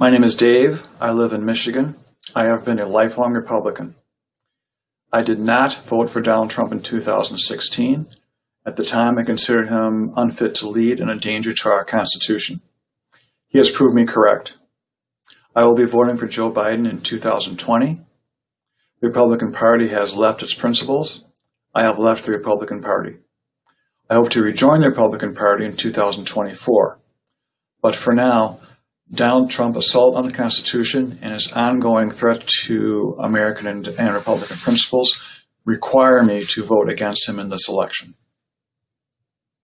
My name is Dave. I live in Michigan. I have been a lifelong Republican. I did not vote for Donald Trump in 2016. At the time, I considered him unfit to lead and a danger to our Constitution. He has proved me correct. I will be voting for Joe Biden in 2020. The Republican Party has left its principles. I have left the Republican Party. I hope to rejoin the Republican Party in 2024. But for now, Donald Trump's assault on the Constitution and his ongoing threat to American and, and Republican principles require me to vote against him in this election.